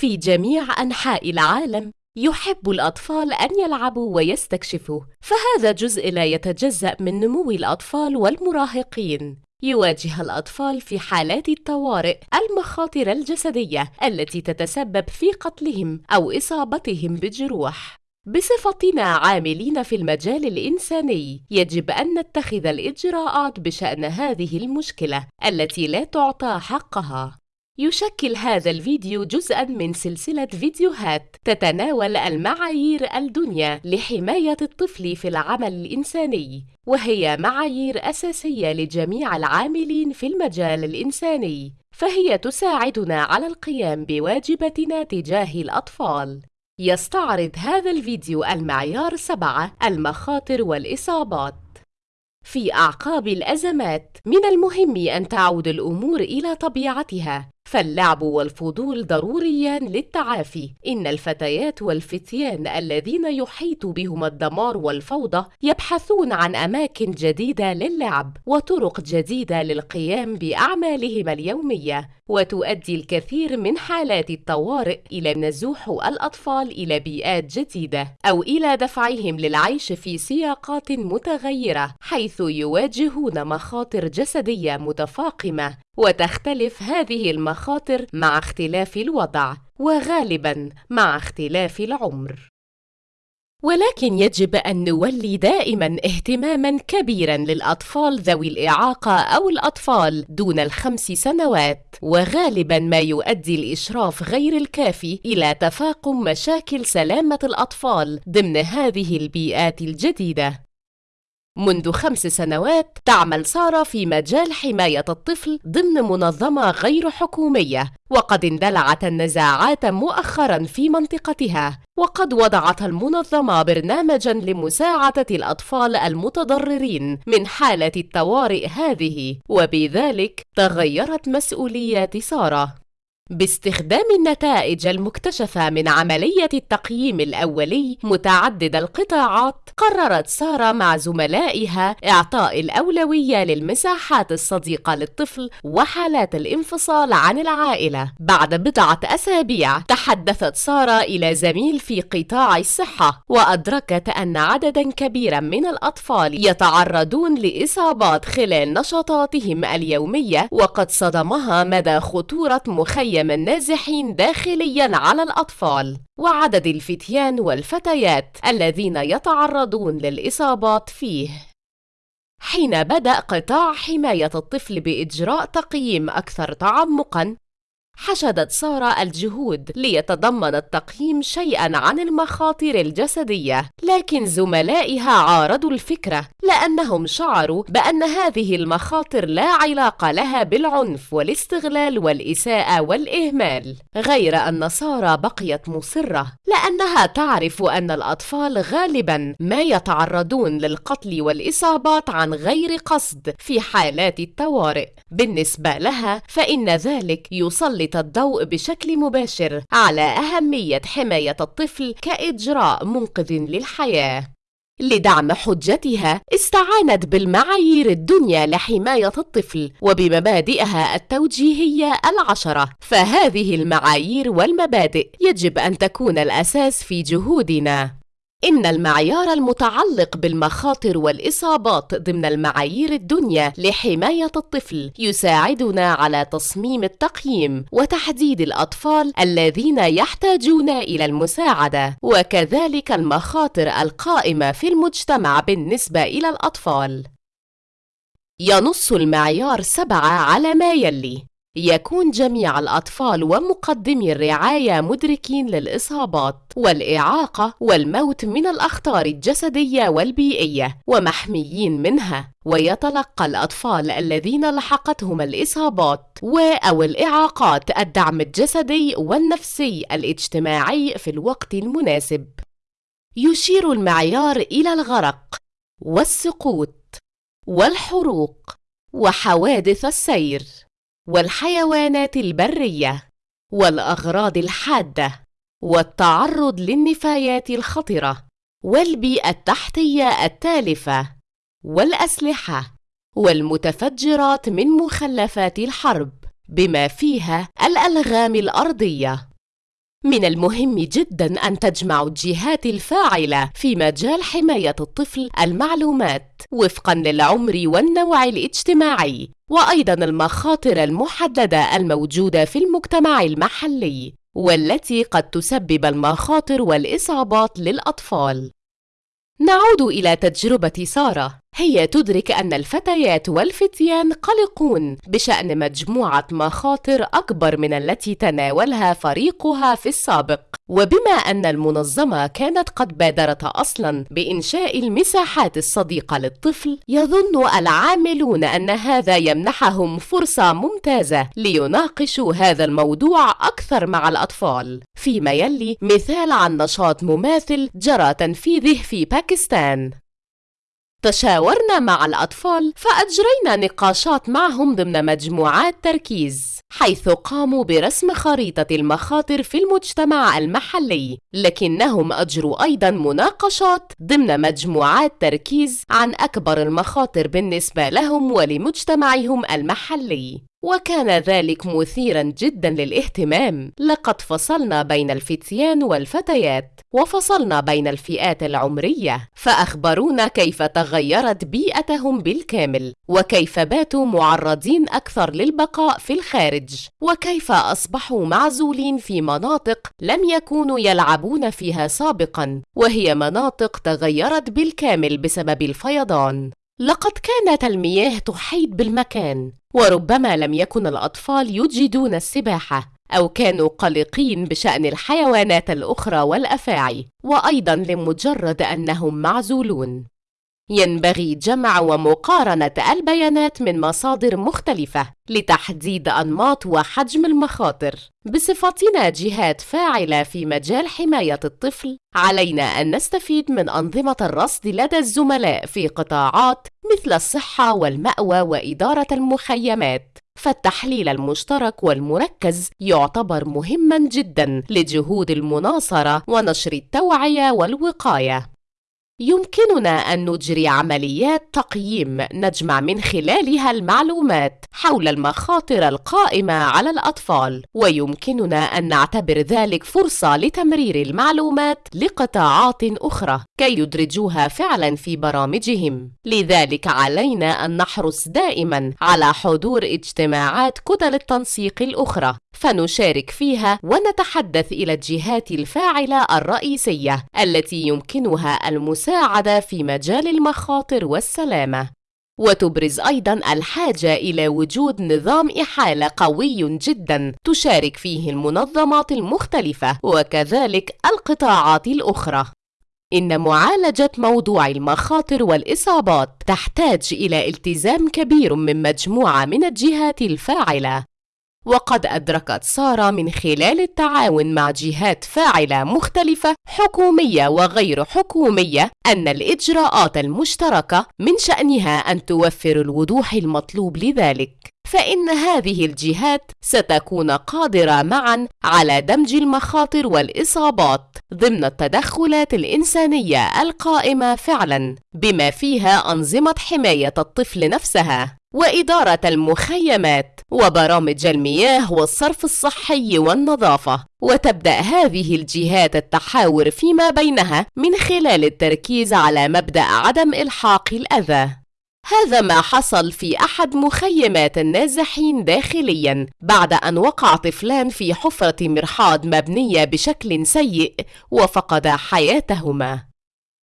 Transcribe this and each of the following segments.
في جميع أنحاء العالم يحب الأطفال أن يلعبوا ويستكشفوا فهذا جزء لا يتجزأ من نمو الأطفال والمراهقين. يواجه الأطفال في حالات الطوارئ المخاطر الجسدية التي تتسبب في قتلهم أو إصابتهم بجروح. بصفتنا عاملين في المجال الإنساني يجب أن نتخذ الإجراءات بشأن هذه المشكلة التي لا تعطى حقها. يشكل هذا الفيديو جزءاً من سلسلة فيديوهات تتناول المعايير الدنيا لحماية الطفل في العمل الإنساني وهي معايير أساسية لجميع العاملين في المجال الإنساني فهي تساعدنا على القيام بواجباتنا تجاه الأطفال. يستعرض هذا الفيديو المعيار سبعة المخاطر والإصابات. في أعقاب الأزمات من المهم أن تعود الأمور إلى طبيعتها فاللعب والفضول ضروريان للتعافي. إن الفتيات والفتيان الذين يحيط بهم الدمار والفوضى يبحثون عن أماكن جديدة للعب وطرق جديدة للقيام بأعمالهم اليومية وتؤدي الكثير من حالات الطوارئ إلى نزوح الأطفال إلى بيئات جديدة أو إلى دفعهم للعيش في سياقات متغيرة حيث يواجهون مخاطر جسدية متفاقمة. وتختلف هذه المخاطر مع اختلاف الوضع وغالبا مع اختلاف العمر. ولكن يجب أن نولي دائما اهتماما كبيرا للأطفال ذوي الإعاقة أو الأطفال دون الخمس سنوات وغالبا ما يؤدي الإشراف غير الكافي إلى تفاقم مشاكل سلامة الأطفال ضمن هذه البيئات الجديدة. منذ خمس سنوات تعمل سارة في مجال حماية الطفل ضمن منظمة غير حكومية وقد اندلعت النزاعات مؤخرا في منطقتها. وقد وضعت المنظمة برنامجا لمساعدة الأطفال المتضررين من حالة الطوارئ هذه وبذلك تغيرت مسؤوليات سارة. باستخدام النتائج المكتشفة من عملية التقييم الأولي متعدد القطاعات قررت سارة مع زملائها إعطاء الأولوية للمساحات الصديقة للطفل وحالات الانفصال عن العائلة. بعد بضعة أسابيع تحدثت سارة إلى زميل في قطاع الصحة وأدركت أن عددا كبيرا من الأطفال يتعرضون لإصابات خلال نشاطاتهم اليومية وقد صدمها مدى خطورة مخيم قيم النازحين داخليا على الأطفال وعدد الفتيان والفتيات الذين يتعرضون للإصابات فيه. حين بدأ قطاع حماية الطفل بإجراء تقييم أكثر تعمقاً حشدت سارة الجهود ليتضمن التقييم شيئا عن المخاطر الجسدية لكن زملائها عارضوا الفكرة لأنهم شعروا بأن هذه المخاطر لا علاقة لها بالعنف والاستغلال والإساءة والإهمال. غير أن سارة بقيت مصرة لأنها تعرف أن الأطفال غالبا ما يتعرضون للقتل والإصابات عن غير قصد في حالات الطوارئ. بالنسبة لها فإن ذلك يسلط الضوء بشكل مباشر على أهمية حماية الطفل كإجراء منقذ للحياة. لدعم حجتها استعانت بالمعايير الدنيا لحماية الطفل وبمبادئها التوجيهية العشرة فهذه المعايير والمبادئ يجب أن تكون الأساس في جهودنا. إن المعيار المتعلق بالمخاطر والإصابات ضمن المعايير الدنيا لحماية الطفل يساعدنا على تصميم التقييم وتحديد الأطفال الذين يحتاجون إلى المساعدة وكذلك المخاطر القائمة في المجتمع بالنسبة إلى الأطفال. ينص المعيار سبعة على ما يلي. يكون جميع الأطفال ومقدمي الرعاية مدركين للإصابات والإعاقة والموت من الأخطار الجسدية والبيئية ومحميين منها. ويتلقى الأطفال الذين لحقتهم الإصابات أو الإعاقات الدعم الجسدي والنفسي الاجتماعي في الوقت المناسب. يشير المعيار إلى الغرق والسقوط والحروق وحوادث السير. والحيوانات البرية والأغراض الحادة والتعرض للنفايات الخطرة والبيئة التحتية التالفة والأسلحة والمتفجرات من مخلفات الحرب بما فيها الألغام الأرضية. من المهم جدا أن تجمع الجهات الفاعلة في مجال حماية الطفل المعلومات وفقا للعمر والنوع الاجتماعي وأيضا المخاطر المحددة الموجودة في المجتمع المحلي والتي قد تسبب المخاطر والإصابات للأطفال. نعود إلى تجربة سارة. هي تدرك أن الفتيات والفتيان قلقون بشأن مجموعة مخاطر أكبر من التي تناولها فريقها في السابق. وبما أن المنظمة كانت قد بادرت أصلا بإنشاء المساحات الصديقة للطفل يظن العاملون أن هذا يمنحهم فرصة ممتازة ليناقشوا هذا الموضوع أكثر مع الأطفال. فيما يلي مثال عن نشاط مماثل جرى تنفيذه في باكستان. تشاورنا مع الأطفال فأجرينا نقاشات معهم ضمن مجموعات تركيز حيث قاموا برسم خريطة المخاطر في المجتمع المحلي لكنهم أجروا أيضا مناقشات ضمن مجموعات تركيز عن أكبر المخاطر بالنسبة لهم ولمجتمعهم المحلي. وكان ذلك مثيرا جدا للاهتمام. لقد فصلنا بين الفتيان والفتيات وفصلنا بين الفئات العمرية فأخبرونا كيف تغيرت بيئتهم بالكامل وكيف باتوا معرضين أكثر للبقاء في الخارج وكيف أصبحوا معزولين في مناطق لم يكونوا يلعبون فيها سابقا وهي مناطق تغيرت بالكامل بسبب الفيضان. لقد كانت المياه تحيط بالمكان وربما لم يكن الأطفال يجيدون السباحة أو كانوا قلقين بشأن الحيوانات الأخرى والأفاعي وأيضا لمجرد أنهم معزولون. ينبغي جمع ومقارنة البيانات من مصادر مختلفة لتحديد أنماط وحجم المخاطر. بصفتنا جهات فاعلة في مجال حماية الطفل، علينا أن نستفيد من أنظمة الرصد لدى الزملاء في قطاعات مثل الصحة والمأوى وإدارة المخيمات. فالتحليل المشترك والمركز يعتبر مهما جدا لجهود المناصرة ونشر التوعية والوقاية. يمكننا أن نجري عمليات تقييم نجمع من خلالها المعلومات حول المخاطر القائمة على الأطفال ويمكننا أن نعتبر ذلك فرصة لتمرير المعلومات لقطاعات أخرى كي يدرجوها فعلا في برامجهم. لذلك علينا أن نحرص دائما على حضور اجتماعات كتل التنسيق الأخرى فنشارك فيها ونتحدث إلى الجهات الفاعلة الرئيسية التي يمكنها المساعدة في مجال المخاطر والسلامة. وتبرز أيضا الحاجة إلى وجود نظام إحالة قوي جدا تشارك فيه المنظمات المختلفة وكذلك القطاعات الأخرى. إن معالجة موضوع المخاطر والإصابات تحتاج إلى التزام كبير من مجموعة من الجهات الفاعلة. وقد أدركت سارة من خلال التعاون مع جهات فاعلة مختلفة حكومية وغير حكومية أن الإجراءات المشتركة من شأنها أن توفر الوضوح المطلوب لذلك. فإن هذه الجهات ستكون قادرة معا على دمج المخاطر والإصابات ضمن التدخلات الإنسانية القائمة فعلا بما فيها أنظمة حماية الطفل نفسها. وإدارة المخيمات وبرامج المياه والصرف الصحي والنظافة. وتبدأ هذه الجهات التحاور فيما بينها من خلال التركيز على مبدأ عدم إلحاق الأذى. هذا ما حصل في أحد مخيمات النازحين داخليا بعد أن وقع طفلان في حفرة مرحاض مبنية بشكل سيء وفقدا حياتهما.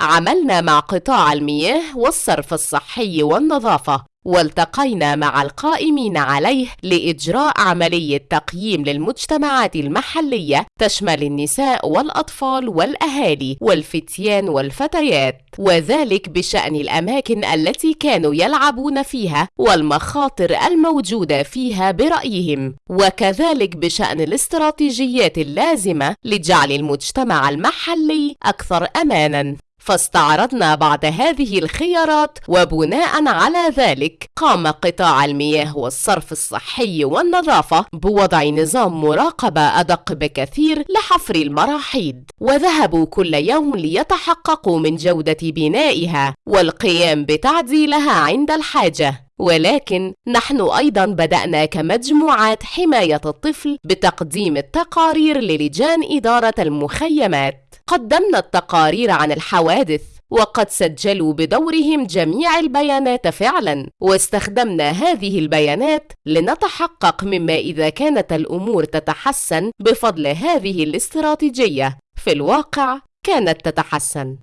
عملنا مع قطاع المياه والصرف الصحي والنظافة والتقينا مع القائمين عليه لإجراء عملية تقييم للمجتمعات المحلية تشمل النساء والأطفال والأهالي والفتيان والفتيات وذلك بشأن الأماكن التي كانوا يلعبون فيها والمخاطر الموجودة فيها برأيهم وكذلك بشأن الاستراتيجيات اللازمة لجعل المجتمع المحلي أكثر أماناً. فاستعرضنا بعض هذه الخيارات وبناء على ذلك قام قطاع المياه والصرف الصحي والنظافة بوضع نظام مراقبة أدق بكثير لحفر المراحيض. وذهبوا كل يوم ليتحققوا من جودة بنائها والقيام بتعديلها عند الحاجة. ولكن نحن أيضا بدأنا كمجموعات حماية الطفل بتقديم التقارير للجان إدارة المخيمات. قدمنا التقارير عن الحوادث وقد سجلوا بدورهم جميع البيانات فعلا. واستخدمنا هذه البيانات لنتحقق مما إذا كانت الأمور تتحسن بفضل هذه الاستراتيجية. في الواقع كانت تتحسن.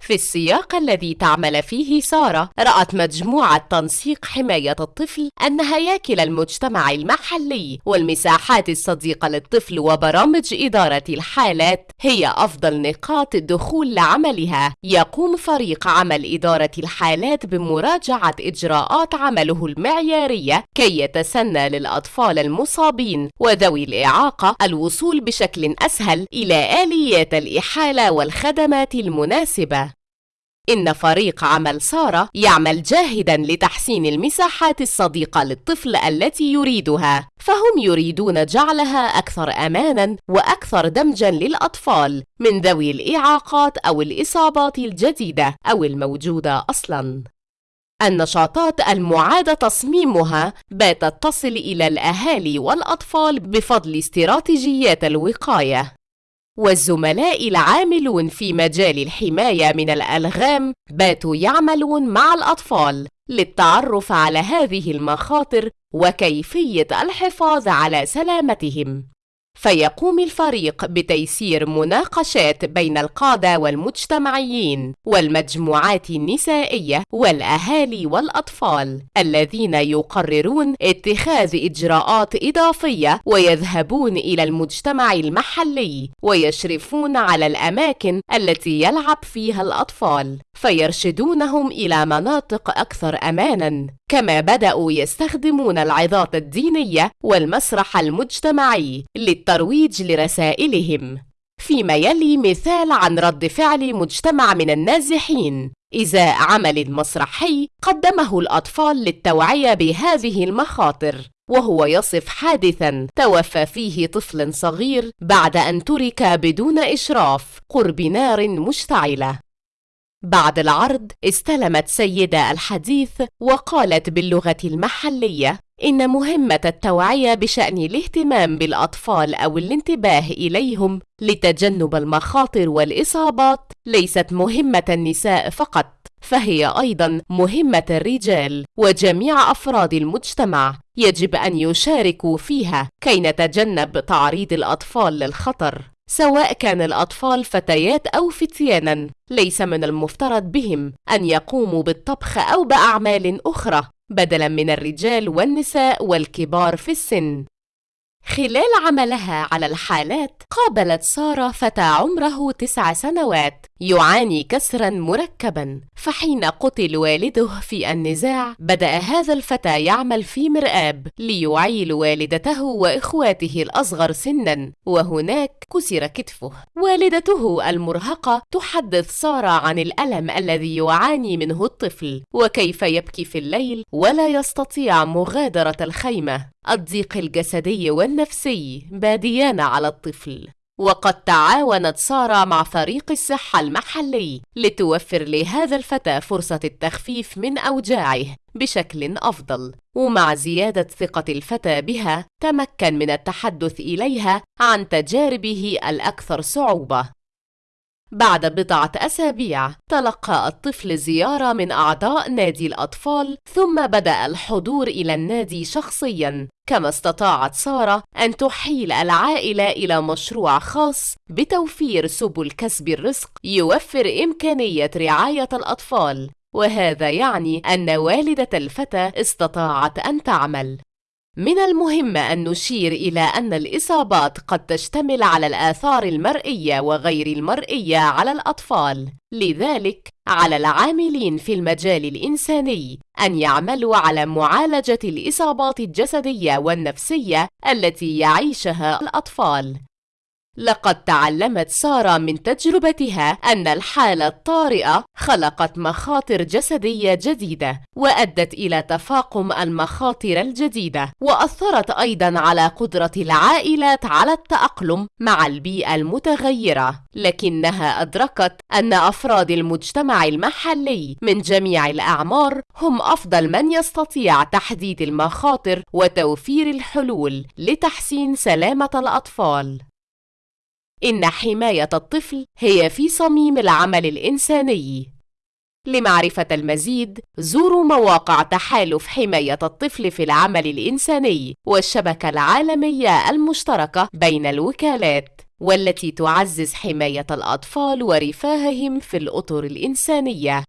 في السياق الذي تعمل فيه سارة رأت مجموعة تنسيق حماية الطفل أن هياكل المجتمع المحلي والمساحات الصديقة للطفل وبرامج إدارة الحالات هي أفضل نقاط الدخول لعملها. يقوم فريق عمل إدارة الحالات بمراجعة إجراءات عمله المعيارية كي يتسنى للأطفال المصابين وذوي الإعاقة الوصول بشكل أسهل إلى آليات الإحالة والخدمات المناسبة. إن فريق عمل سارة يعمل جاهدا لتحسين المساحات الصديقة للطفل التي يريدها. فهم يريدون جعلها أكثر أمانا وأكثر دمجا للأطفال من ذوي الإعاقات أو الإصابات الجديدة أو الموجودة أصلا. النشاطات المعاد تصميمها باتت تصل إلى الأهالي والأطفال بفضل استراتيجيات الوقاية. والزملاء العاملون في مجال الحماية من الألغام باتوا يعملون مع الأطفال للتعرف على هذه المخاطر وكيفية الحفاظ على سلامتهم. فيقوم الفريق بتيسير مناقشات بين القادة والمجتمعيين والمجموعات النسائية والأهالي والأطفال الذين يقررون اتخاذ إجراءات إضافية ويذهبون إلى المجتمع المحلي ويشرفون على الأماكن التي يلعب فيها الأطفال فيرشدونهم إلى مناطق أكثر أماناً كما بدأوا يستخدمون العظات الدينية والمسرح المجتمعي للترويج لرسائلهم. فيما يلي مثال عن رد فعل مجتمع من النازحين. إزاء عمل مسرحي قدمه الأطفال للتوعية بهذه المخاطر وهو يصف حادثا توفى فيه طفل صغير بعد أن ترك بدون إشراف قرب نار مشتعلة. بعد العرض استلمت سيدة الحديث وقالت باللغة المحلية إن مهمة التوعية بشأن الاهتمام بالأطفال أو الانتباه إليهم لتجنب المخاطر والإصابات ليست مهمة النساء فقط فهي أيضا مهمة الرجال وجميع أفراد المجتمع يجب أن يشاركوا فيها كي نتجنب تعريض الأطفال للخطر. سواء كان الأطفال فتيات أو فتيانا. ليس من المفترض بهم أن يقوموا بالطبخ أو بأعمال أخرى بدلا من الرجال والنساء والكبار في السن. خلال عملها على الحالات قابلت سارة فتى عمره تسع سنوات. يعاني كسرا مركبا فحين قتل والده في النزاع بدأ هذا الفتى يعمل في مرآب ليعيل والدته وإخواته الأصغر سنا وهناك كسر كتفه. والدته المرهقة تحدث سارة عن الألم الذي يعاني منه الطفل وكيف يبكي في الليل ولا يستطيع مغادرة الخيمة. الضيق الجسدي والنفسي باديان على الطفل. وقد تعاونت سارة مع فريق الصحة المحلي لتوفر لهذا الفتى فرصة التخفيف من أوجاعه بشكل أفضل. ومع زيادة ثقة الفتى بها تمكن من التحدث إليها عن تجاربه الأكثر صعوبة. بعد بضعة أسابيع تلقى الطفل زيارة من أعضاء نادي الأطفال ثم بدأ الحضور إلى النادي شخصياً. كما استطاعت سارة أن تحيل العائلة إلى مشروع خاص بتوفير سبل كسب الرزق يوفر إمكانية رعاية الأطفال. وهذا يعني أن والدة الفتى استطاعت أن تعمل. من المهم أن نشير إلى أن الإصابات قد تشتمل على الآثار المرئية وغير المرئية على الأطفال. لذلك على العاملين في المجال الإنساني أن يعملوا على معالجة الإصابات الجسدية والنفسية التي يعيشها الأطفال. لقد تعلمت سارة من تجربتها أن الحالة الطارئة خلقت مخاطر جسدية جديدة وأدت إلى تفاقم المخاطر الجديدة وأثرت أيضا على قدرة العائلات على التأقلم مع البيئة المتغيرة. لكنها أدركت أن أفراد المجتمع المحلي من جميع الأعمار هم أفضل من يستطيع تحديد المخاطر وتوفير الحلول لتحسين سلامة الأطفال. إن حماية الطفل هي في صميم العمل الإنساني. لمعرفة المزيد، زوروا مواقع تحالف حماية الطفل في العمل الإنساني والشبكة العالمية المشتركة بين الوكالات، والتي تعزز حماية الأطفال ورفاههم في الأطر الإنسانية.